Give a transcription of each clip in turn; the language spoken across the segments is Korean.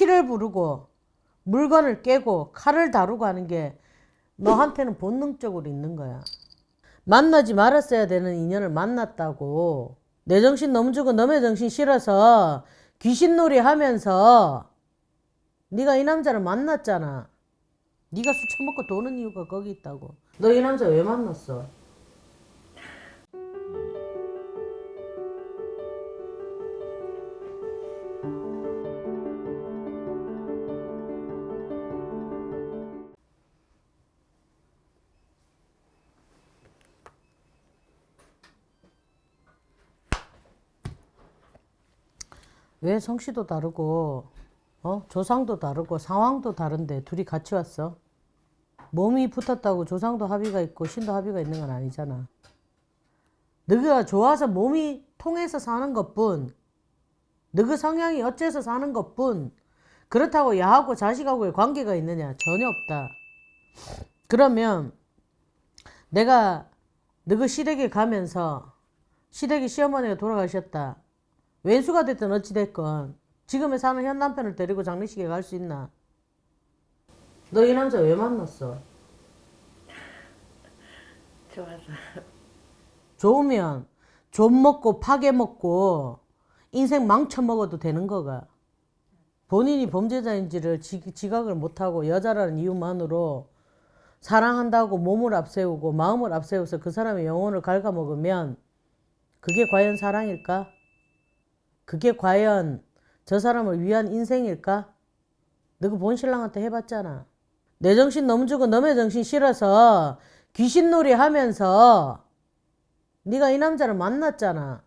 피를 부르고 물건을 깨고 칼을 다루고 하는 게 너한테는 본능적으로 있는 거야. 만나지 말았어야 되는 인연을 만났다고 내 정신 너무 주고 너의 정신 싫어서 귀신놀이 하면서 네가 이 남자를 만났잖아. 네가 술 처먹고 도는 이유가 거기 있다고. 너 이 남자 왜 만났어? 왜 성씨도 다르고 어? 조상도 다르고 상황도 다른데 둘이 같이 왔어? 몸이 붙었다고 조상도 합의가 있고 신도 합의가 있는 건 아니잖아. 너가 좋아서 몸이 통해서 사는 것뿐 너그 성향이 어째서 사는 것뿐 그렇다고 야하고 자식하고의 관계가 있느냐 전혀 없다. 그러면 내가 너그 시댁에 가면서 시댁이 시어머니가 돌아가셨다. 왼수가 됐든 어찌 됐건 지금의 사는 현 남편을 데리고 장례식에 갈 수 있나? 너 이 남자 왜 만났어? 좋아서 좋으면 좀 먹고 파괴 먹고 인생 망쳐 먹어도 되는 거가. 본인이 범죄자인지를 지, 지각을 못하고 여자라는 이유만으로 사랑한다고 몸을 앞세우고 마음을 앞세워서 그 사람의 영혼을 갉아먹으면 그게 과연 사랑일까? 그게 과연 저 사람을 위한 인생일까? 너그 본신랑한테 해봤잖아. 내 정신 너무 주고 너의 정신 싫어서 귀신놀이 하면서 네가 이 남자를 만났잖아.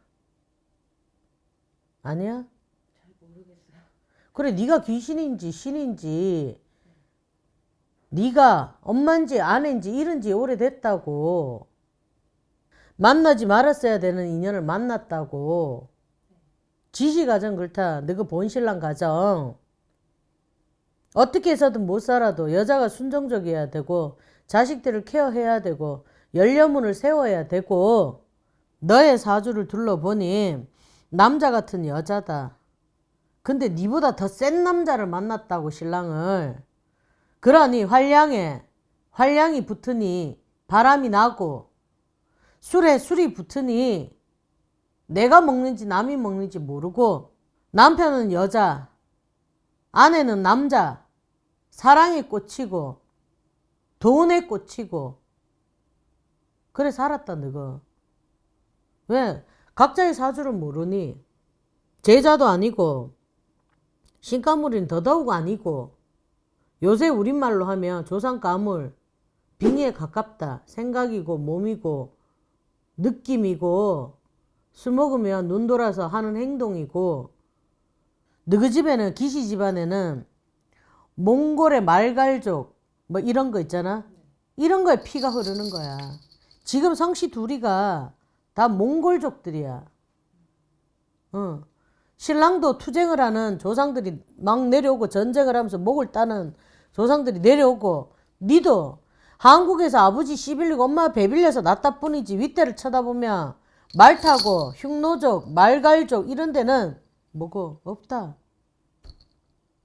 아니야? 그래 네가 귀신인지 신인지 네가 엄마인지 아내인지 이른지 오래됐다고 만나지 말았어야 되는 인연을 만났다고 지시 가정 그렇다 너그 본신랑 가정 어떻게 해서든 못 살아도 여자가 순종적이어야 되고 자식들을 케어해야 되고 열려문을 세워야 되고 너의 사주를 둘러보니 남자 같은 여자다. 근데 니보다 더 센 남자를 만났다고 신랑을. 그러니 활량에 활량이 붙으니 바람이 나고 술에 술이 붙으니 내가 먹는지 남이 먹는지 모르고 남편은 여자 아내는 남자 사랑에 꽂히고 돈에 꽂히고 그래 살았다 너가. 왜? 각자의 사주를 모르니 제자도 아니고 신가물인 더더욱 아니고 요새 우리말로 하면 조상가물 빙의에 가깝다 생각이고 몸이고 느낌이고 술 먹으면 눈 돌아서 하는 행동이고 너희 집에는 기시 집안에는 몽골의 말갈족 뭐 이런 거 있잖아? 이런 거에 피가 흐르는 거야. 지금 성씨 둘이가 다 몽골족들이야. 어. 신랑도 투쟁을 하는 조상들이 막 내려오고 전쟁을 하면서 목을 따는 조상들이 내려오고 니도 한국에서 아버지 씨 빌리고 엄마 배 빌려서 낳다 뿐이지 윗대를 쳐다보면 말 타고 흉노족 말갈족 이런 데는 뭐고 없다.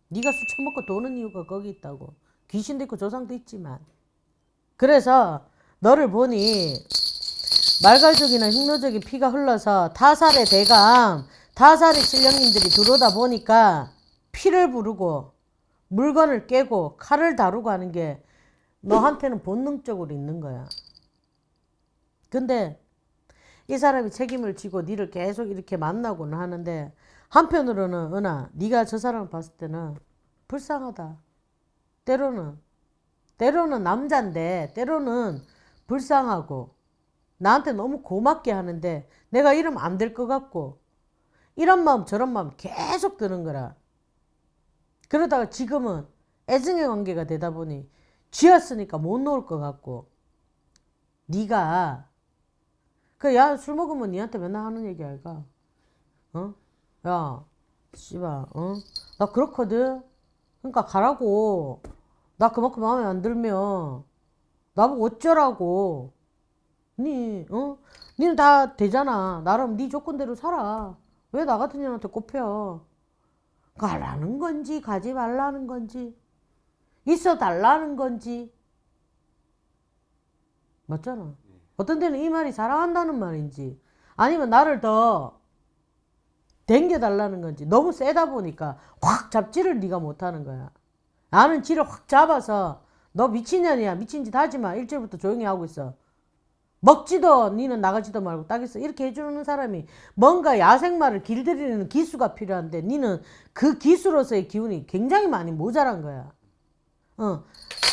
네가 술 처먹고 도는 이유가 거기 있다고. 귀신도 있고 조상도 있지만. 그래서 너를 보니 말갈족이나 흉노족이 피가 흘러서 타살의 대감 타살의 신령님들이 들어오다 보니까 피를 부르고 물건을 깨고 칼을 다루고 하는 게 너한테는 본능적으로 있는 거야. 근데 이 사람이 책임을 지고 니를 계속 이렇게 만나고는 하는데 한편으로는 은하 네가 저 사람을 봤을 때는 불쌍하다. 때로는 때로는 남잔데 때로는 불쌍하고 나한테 너무 고맙게 하는데 내가 이러면 안 될 것 같고 이런 마음 저런 마음 계속 드는 거라. 그러다가 지금은 애증의 관계가 되다 보니 쥐었으니까 못 놓을 것 같고 네가 그 야 술 먹으면 니한테 맨날 하는 얘기 알까? 어? 야 씨발 어? 나 그렇거든. 그러니까 가라고. 나 그만큼 마음에 안 들면 나보고 어쩌라고. 니 어? 니는 다 되잖아. 나름 네 조건대로 살아. 왜 나 같은 년한테 꼽혀? 가라는 건지 가지 말라는 건지 있어 달라는 건지 맞잖아. 어떤 데는 이 말이 사랑한다는 말인지 아니면 나를 더 댕겨 달라는 건지 너무 세다 보니까 확 잡지를 네가 못하는 거야. 나는 지를 확 잡아서 너 미친년이야 미친 짓 하지 마 일주일부터 조용히 하고 있어. 먹지도 니는 나가지도 말고 딱 있어 이렇게 해주는 사람이 뭔가 야생마를 길들이는 기수가 필요한데 니는 그 기수로서의 기운이 굉장히 많이 모자란 거야. 어,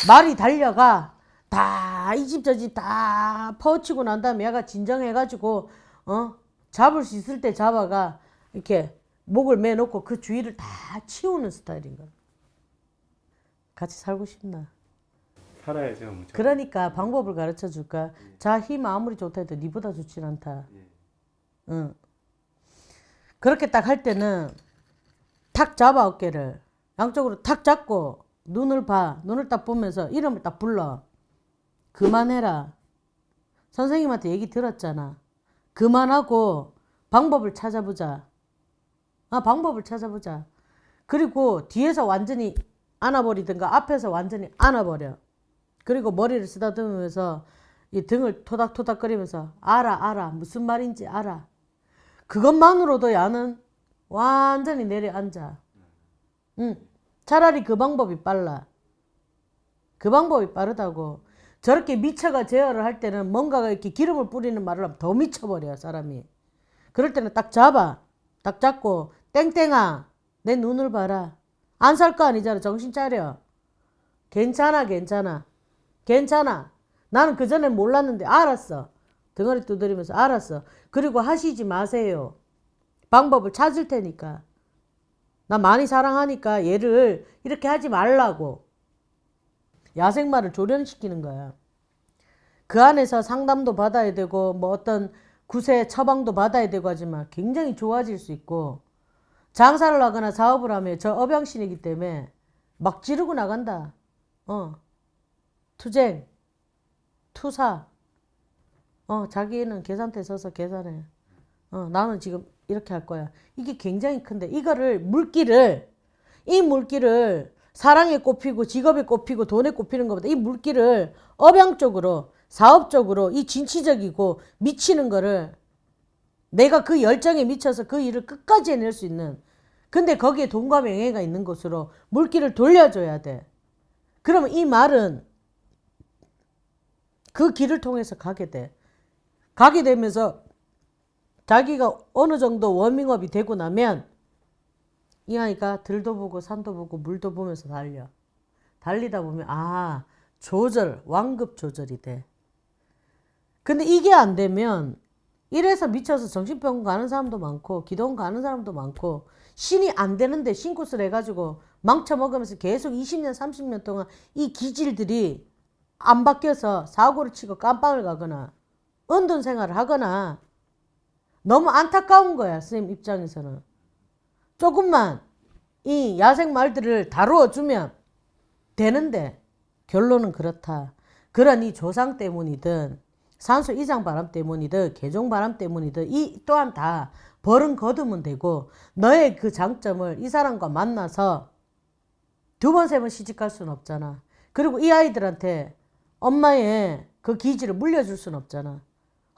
말이 달려가 다 이 집 저 집 다 퍼치고 난 다음에 얘가 진정해가지고 어 잡을 수 있을 때 잡아가 이렇게 목을 매놓고 그 주위를 다 치우는 스타일인 거야. 같이 살고 싶나? 살아야죠. 무조건. 그러니까 방법을 가르쳐 줄까? 자힘 아무리 좋다 해도 니보다 좋진 않다. 예. 응. 그렇게 딱 할 때는 탁 잡아 어깨를 양쪽으로 탁 잡고 눈을 봐 눈을 딱 보면서 이름을 딱 불러 그만해라 선생님한테 얘기 들었잖아 그만하고 방법을 찾아보자 아 방법을 찾아보자 그리고 뒤에서 완전히 안아버리든가 앞에서 완전히 안아버려 그리고 머리를 쓰다듬으면서 이 등을 토닥토닥거리면서 알아 알아 무슨 말인지 알아 그것만으로도 야는 완전히 내려앉아. 응. 차라리 그 방법이 빨라. 그 방법이 빠르다고. 저렇게 미쳐가 제어를 할 때는 뭔가가 이렇게 기름을 뿌리는 말을 하면 더 미쳐버려, 사람이. 그럴 때는 딱 잡아. 딱 잡고, 땡땡아, 내 눈을 봐라. 안 살 거 아니잖아. 정신 차려. 괜찮아, 괜찮아. 괜찮아. 나는 그전에 몰랐는데 알았어. 등허리 두드리면서 알았어. 그리고 하시지 마세요. 방법을 찾을 테니까. 나 많이 사랑하니까 얘를 이렇게 하지 말라고. 야생마를 조련시키는 거야. 그 안에서 상담도 받아야 되고 뭐 어떤 구세 처방도 받아야 되고 하지만 굉장히 좋아질 수 있고 장사를 하거나 사업을 하면 저 업양신이기 때문에 막 지르고 나간다. 어. 투쟁, 투사, 어, 자기는 계산대 서서 계산해. 어, 나는 지금 이렇게 할 거야. 이게 굉장히 큰데, 이거를, 물기를, 이 물기를 사랑에 꼽히고 직업에 꼽히고 돈에 꼽히는 것보다 이 물기를 업양적으로, 사업적으로, 이 진취적이고 미치는 거를 내가 그 열정에 미쳐서 그 일을 끝까지 해낼 수 있는 근데 거기에 돈과 명예가 있는 곳으로 물기를 돌려줘야 돼. 그러면 이 말은 그 길을 통해서 가게 돼. 가게 되면서 자기가 어느 정도 워밍업이 되고 나면 이 아이가 들도 보고 산도 보고 물도 보면서 달려. 달리다 보면 아 조절 완급 조절이 돼. 근데 이게 안 되면 이래서 미쳐서 정신병원 가는 사람도 많고 기도원 가는 사람도 많고 신이 안 되는데 신굿을 해가지고 망쳐먹으면서 계속 20년 30년 동안 이 기질들이 안 바뀌어서 사고를 치고 깜빵을 가거나 은둔 생활을 하거나 너무 안타까운 거야 선생님 입장에서는 조금만 이 야생 말들을 다루어 주면 되는데 결론은 그렇다. 이 조상 때문이든 산소 이장 바람 때문이든 개종 바람 때문이든 이 또한 다 벌은 거두면 되고 너의 그 장점을 이 사람과 만나서 두 번 세 번 시집갈 수는 없잖아. 그리고 이 아이들한테 엄마의 그 기질을 물려줄 수는 없잖아.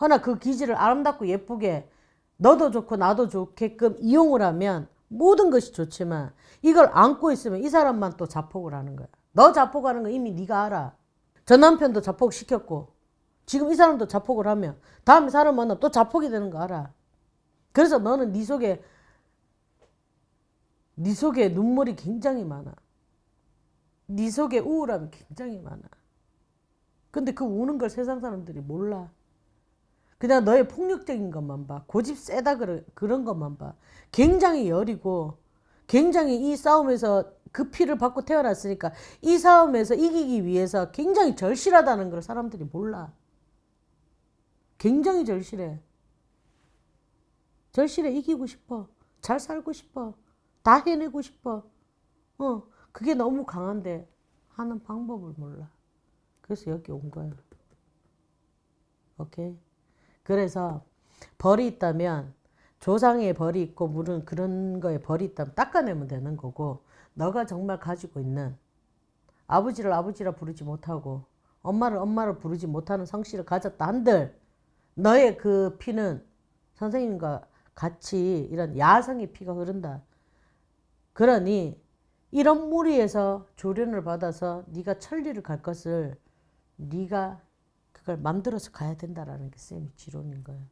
허나 그 기질을 아름답고 예쁘게 너도 좋고 나도 좋게끔 이용을 하면 모든 것이 좋지만 이걸 안고 있으면 이 사람만 또 자폭을 하는 거야. 너 자폭하는 거 이미 네가 알아. 전 남편도 자폭 시켰고 지금 이 사람도 자폭을 하면 다음에 사람 만나면 또 자폭이 되는 거 알아. 그래서 너는 네 속에 네 속에 눈물이 굉장히 많아. 네 속에 우울함이 굉장히 많아. 근데 그 우는 걸 세상 사람들이 몰라. 그냥 너의 폭력적인 것만 봐. 고집 세다 그런, 그런 것만 봐. 굉장히 여리고 굉장히 이 싸움에서 그 피를 받고 태어났으니까 이 싸움에서 이기기 위해서 굉장히 절실하다는 걸 사람들이 몰라. 굉장히 절실해. 절실해 이기고 싶어. 잘 살고 싶어. 다 해내고 싶어. 어, 그게 너무 강한데 하는 방법을 몰라. 그래서 여기 온 거야. 오케이? 그래서 벌이 있다면 조상의 벌이 있고 물은 그런 거에 벌이 있다면 닦아내면 되는 거고 너가 정말 가지고 있는 아버지를 아버지라 부르지 못하고 엄마를 엄마로 부르지 못하는 성씨를 가졌다 한들 너의 그 피는 선생님과 같이 이런 야성의 피가 흐른다. 그러니 이런 무리에서 조련을 받아서 네가 천리를 갈 것을 네가 그걸 만들어서 가야 된다라는 게 쌤이 지론인 거예요.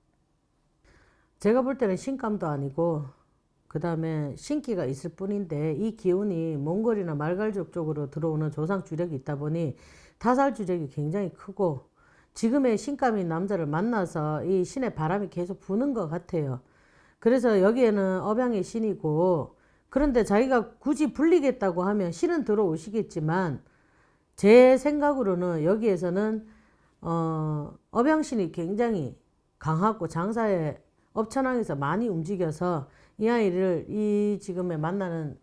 제가 볼 때는 신감도 아니고 그 다음에 신기가 있을 뿐인데 이 기운이 몽골이나 말갈족 쪽으로 들어오는 조상 주력이 있다 보니 타살 주력이 굉장히 크고 지금의 신감인 남자를 만나서 이 신의 바람이 계속 부는 것 같아요. 그래서 여기에는 업양의 신이고 그런데 자기가 굳이 불리겠다고 하면 신은 들어오시겠지만 제 생각으로는 여기에서는 어, 업양신이 굉장히 강하고 장사에 업천왕에서 많이 움직여서 이 아이를 이 지금에 만나는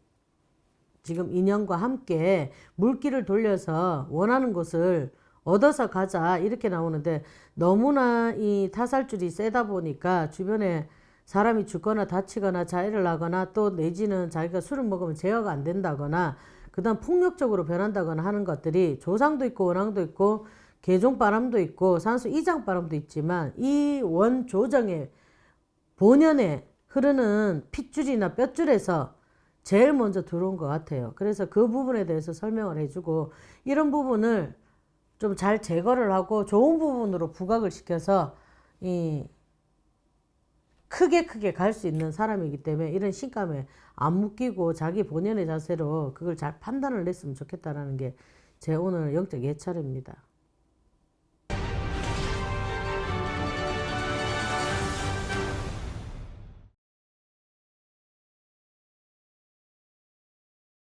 지금 인연과 함께 물길을 돌려서 원하는 곳을 얻어서 가자 이렇게 나오는데 너무나 이 타살줄이 세다 보니까 주변에 사람이 죽거나 다치거나 자해를 하거나 또 내지는 자기가 술을 먹으면 제어가 안 된다거나 그다음 폭력적으로 변한다거나 하는 것들이 조상도 있고 원앙도 있고 개종 바람도 있고 산수 이장 바람도 있지만 이 원 조정의 본연에 흐르는 핏줄이나 뼈줄에서 제일 먼저 들어온 것 같아요. 그래서 그 부분에 대해서 설명을 해주고 이런 부분을 좀 잘 제거를 하고 좋은 부분으로 부각을 시켜서 이 크게 크게 갈 수 있는 사람이기 때문에 이런 신감에 안 묶이고 자기 본연의 자세로 그걸 잘 판단을 냈으면 좋겠다라는 게 제 오늘 영적 예찰입니다.